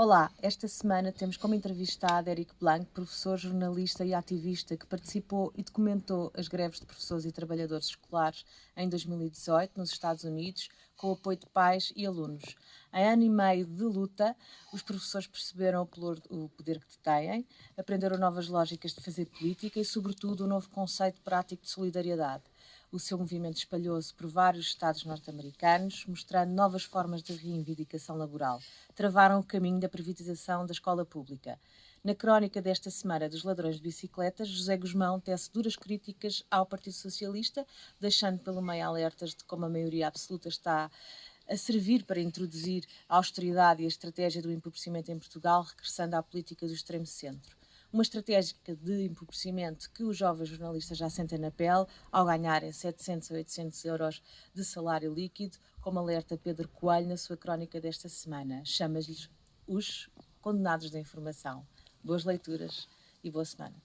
Olá, esta semana temos como entrevistado Eric Blanc, professor, jornalista e ativista que participou e documentou as greves de professores e trabalhadores escolares em 2018 nos Estados Unidos, com o apoio de pais e alunos. Em ano e meio de luta, os professores perceberam o poder que têm, aprenderam novas lógicas de fazer política e, sobretudo, um novo conceito prático de solidariedade. O seu movimento espalhou-se por vários estados norte-americanos, mostrando novas formas de reivindicação laboral. Travaram o caminho da privatização da escola pública. Na crónica desta semana dos ladrões de bicicletas, José Guzmão tece duras críticas ao Partido Socialista, deixando pelo meio alertas de como a maioria absoluta está a servir para introduzir a austeridade e a estratégia do empobrecimento em Portugal, regressando à política do extremo centro uma estratégia de empobrecimento que os jovens jornalistas já sentem na pele ao ganharem 700 a 800 euros de salário líquido, como alerta Pedro Coelho na sua crónica desta semana. Chama-lhes os condenados da informação. Boas leituras e boa semana.